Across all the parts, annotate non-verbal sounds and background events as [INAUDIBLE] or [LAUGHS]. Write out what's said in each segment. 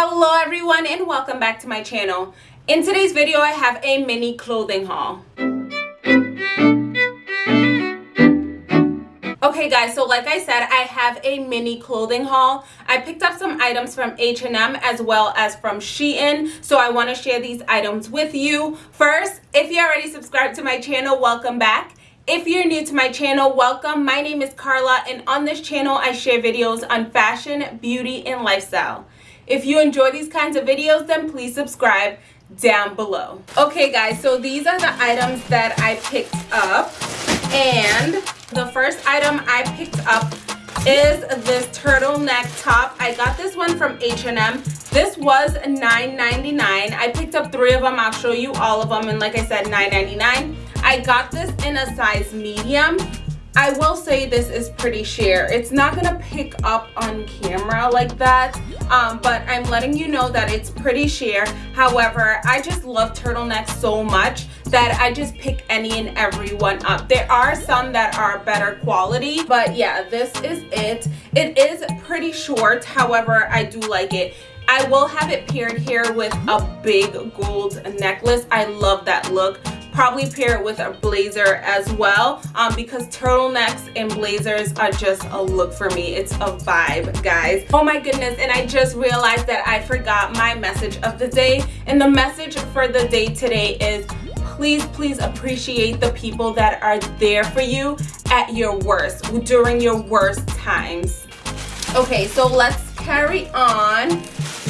Hello everyone and welcome back to my channel. In today's video I have a mini clothing haul. Okay guys, so like I said, I have a mini clothing haul. I picked up some items from H&M as well as from Shein. So I want to share these items with you. First, if you already subscribed to my channel, welcome back. If you're new to my channel, welcome. My name is Carla and on this channel I share videos on fashion, beauty, and lifestyle. If you enjoy these kinds of videos, then please subscribe down below. Okay guys, so these are the items that I picked up. And the first item I picked up is this turtleneck top. I got this one from H&M. This was $9.99. I picked up three of them. I'll show you all of them. And like I said, $9.99. I got this in a size medium. I will say this is pretty sheer. It's not to pick up on camera like that, um, but I'm letting you know that it's pretty sheer. However, I just love turtlenecks so much that I just pick any and every one up. There are some that are better quality, but yeah, this is it. It is pretty short, however, I do like it. I will have it paired here with a big gold necklace. I love that look probably pair it with a blazer as well um, because turtlenecks and blazers are just a look for me. It's a vibe, guys. Oh my goodness, and I just realized that I forgot my message of the day. And the message for the day today is please, please appreciate the people that are there for you at your worst, during your worst times. Okay, so let's carry on.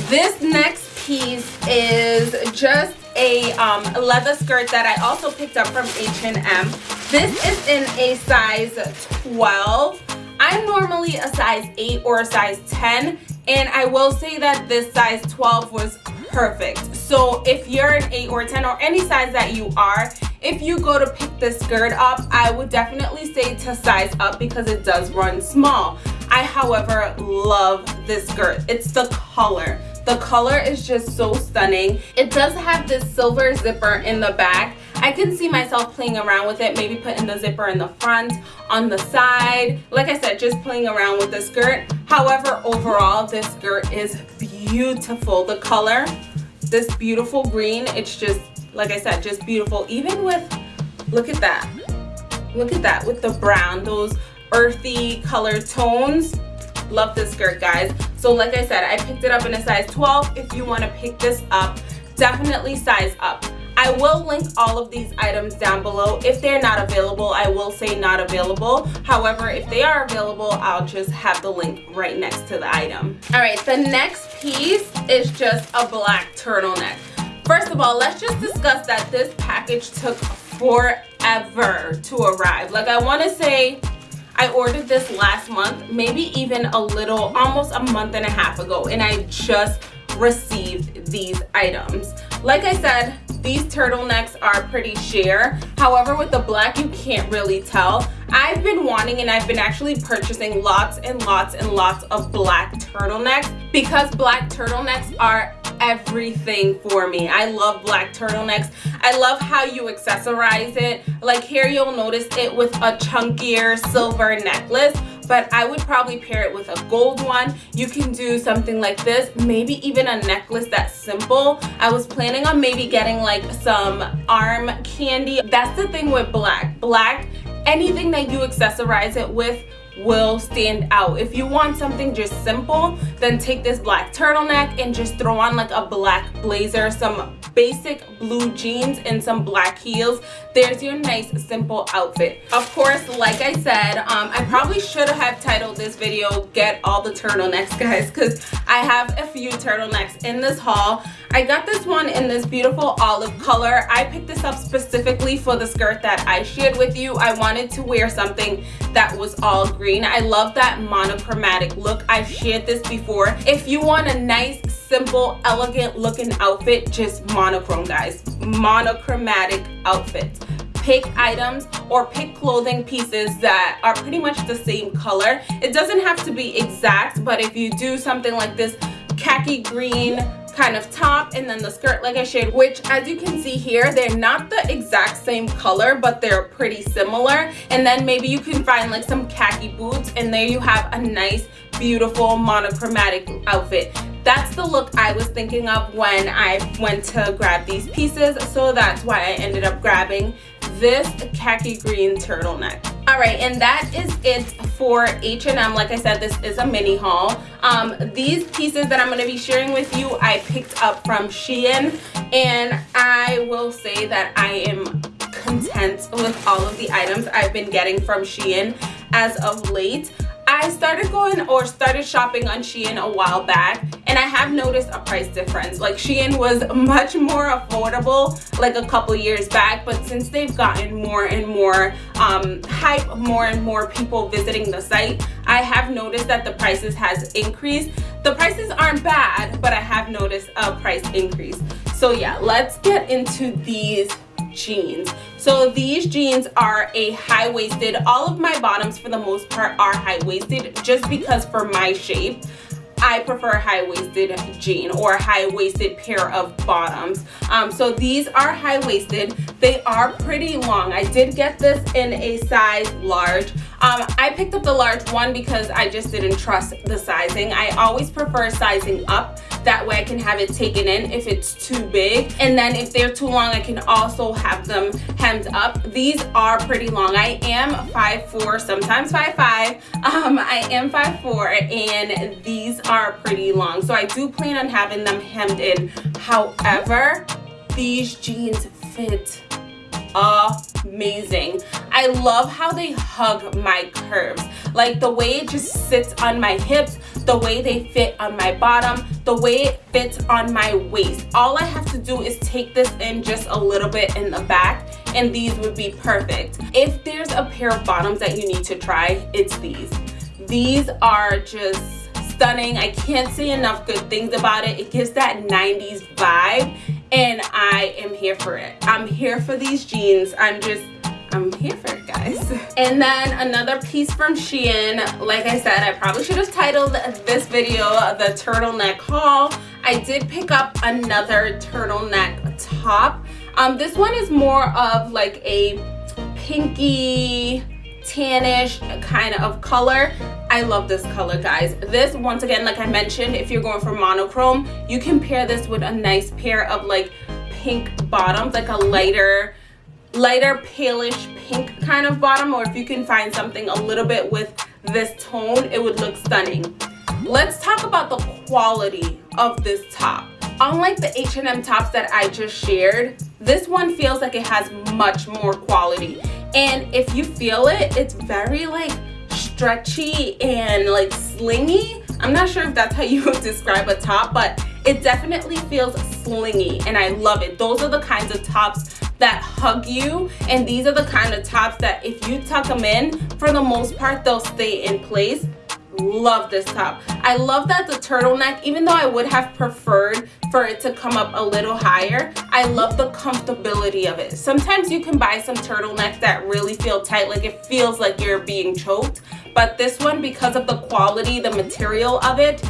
This next piece is just a um, leather skirt that I also picked up from H&M. This is in a size 12. I'm normally a size 8 or a size 10 and I will say that this size 12 was perfect. So if you're an 8 or 10 or any size that you are, if you go to pick this skirt up, I would definitely say to size up because it does run small. I, however, love this skirt. It's the color. The color is just so stunning. It does have this silver zipper in the back. I can see myself playing around with it, maybe putting the zipper in the front, on the side. Like I said, just playing around with the skirt. However, overall, this skirt is beautiful. The color, this beautiful green, it's just, like I said, just beautiful. Even with, look at that. Look at that with the brown, those earthy color tones love this skirt guys so like i said i picked it up in a size 12 if you want to pick this up definitely size up I will link all of these items down below. If they're not available, I will say not available. However, if they are available, I'll just have the link right next to the item. All right, the next piece is just a black turtleneck. First of all, let's just discuss that this package took forever to arrive. Like I want to say I ordered this last month, maybe even a little, almost a month and a half ago, and I just received these items. Like I said, these turtlenecks are pretty sheer. However, with the black, you can't really tell. I've been wanting and I've been actually purchasing lots and lots and lots of black turtlenecks because black turtlenecks are everything for me. I love black turtlenecks. I love how you accessorize it. Like here you'll notice it with a chunkier silver necklace but I would probably pair it with a gold one. You can do something like this, maybe even a necklace that's simple. I was planning on maybe getting like some arm candy. That's the thing with black. Black, anything that you accessorize it with will stand out. If you want something just simple, then take this black turtleneck and just throw on like a black blazer, some basic blue jeans and some black heels. There's your nice simple outfit. Of course, like I said, um, I probably should have titled this video, get all the turtlenecks guys, because I have a few turtlenecks in this haul. I got this one in this beautiful olive color. I picked this up specifically for the skirt that I shared with you. I wanted to wear something that was all green. I love that monochromatic look. I've shared this before. If you want a nice, simple, elegant looking outfit, just monochrome guys. Monochromatic outfits pick items or pick clothing pieces that are pretty much the same color. It doesn't have to be exact, but if you do something like this khaki green kind of top and then the skirt like I shared which as you can see here they're not the exact same color but they're pretty similar. And then maybe you can find like some khaki boots and there you have a nice beautiful monochromatic outfit. That's the look I was thinking of when I went to grab these pieces. So that's why I ended up grabbing this khaki green turtleneck. All right and that is it for H&M like i said this is a mini haul. Um, these pieces that i'm going to be sharing with you i picked up from Shein and i will say that i am content with all of the items i've been getting from Shein as of late. I started going or started shopping on Shein a while back and I have noticed a price difference. Like Shein was much more affordable like a couple years back but since they've gotten more and more um, hype, more and more people visiting the site, I have noticed that the prices has increased. The prices aren't bad but I have noticed a price increase. So yeah, let's get into these jeans. So these jeans are a high-waisted. All of my bottoms for the most part are high-waisted just because for my shape. I prefer high-waisted jean or high-waisted pair of bottoms. Um, so these are high-waisted. They are pretty long. I did get this in a size large. Um, I picked up the large one because I just didn't trust the sizing. I always prefer sizing up that way I can have it taken in if it's too big. And then if they're too long, I can also have them hemmed up. These are pretty long. I am 5'4", sometimes 5'5". Um, I am 5'4", and these are pretty long. So I do plan on having them hemmed in. However, these jeans fit amazing. I love how they hug my curves. Like the way it just sits on my hips, the way they fit on my bottom, the way it fits on my waist. All I have to do is take this in just a little bit in the back and these would be perfect. If there's a pair of bottoms that you need to try, it's these. These are just stunning. I can't say enough good things about it. It gives that 90s vibe and I am here for it. I'm here for these jeans. I'm just here for it guys. And then another piece from Shein. Like I said, I probably should have titled this video the turtleneck haul. I did pick up another turtleneck top. Um, this one is more of like a pinky tannish kind of color i love this color guys this once again like i mentioned if you're going for monochrome you can pair this with a nice pair of like pink bottoms like a lighter lighter palish pink kind of bottom or if you can find something a little bit with this tone it would look stunning. Let's talk about the quality of this top. Unlike the H&M tops that I just shared this one feels like it has much more quality. And if you feel it it's very like stretchy and like slingy. I'm not sure if that's how you would [LAUGHS] describe a top but it definitely feels slingy and i love it. Those are the kinds of tops that hug you. And these are the kind of tops that if you tuck them in for the most part they'll stay in place. Love this top. I love that the turtleneck even though i would have preferred for it to come up a little higher i love the comfortability of it. Sometimes you can buy some turtlenecks that really feel tight like it feels like you're being choked. But this one because of the quality the material of it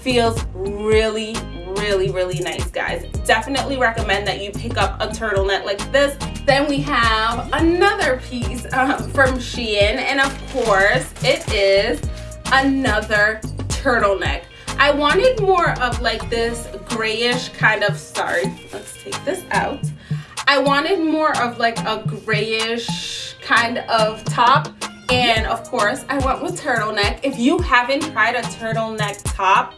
feels really really really nice guys definitely recommend that you pick up a turtleneck like this then we have another piece um, from Shein and of course it is another turtleneck. I wanted more of like this grayish kind of, sorry, let's take this out. I wanted more of like a grayish kind of top and of course I went with turtleneck. If you haven't tried a turtleneck top,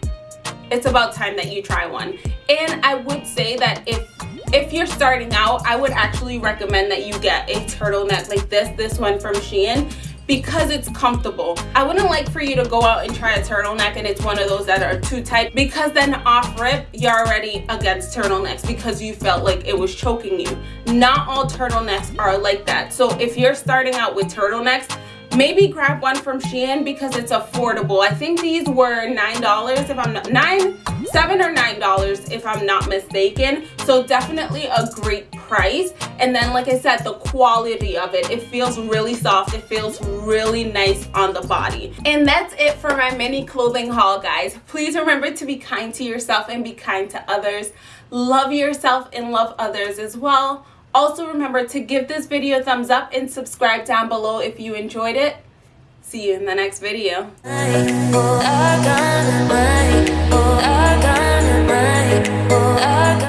it's about time that you try one. And I would say that if if you're starting out, I would actually recommend that you get a turtleneck like this, this one from Shein because it's comfortable. I wouldn't like for you to go out and try a turtleneck and it's one of those that are too tight because then off rip, you're already against turtlenecks because you felt like it was choking you. Not all turtlenecks are like that. So if you're starting out with turtlenecks, maybe grab one from Shein because it's affordable. I think these were $9 if I'm not, nine, seven or nine dollars if I'm not mistaken. So definitely a great price. And then like I said, the quality of it, it feels really soft. It feels really nice on the body. And that's it for my mini clothing haul, guys. Please remember to be kind to yourself and be kind to others. Love yourself and love others as well. Also remember to give this video a thumbs up and subscribe down below if you enjoyed it. See you in the next video.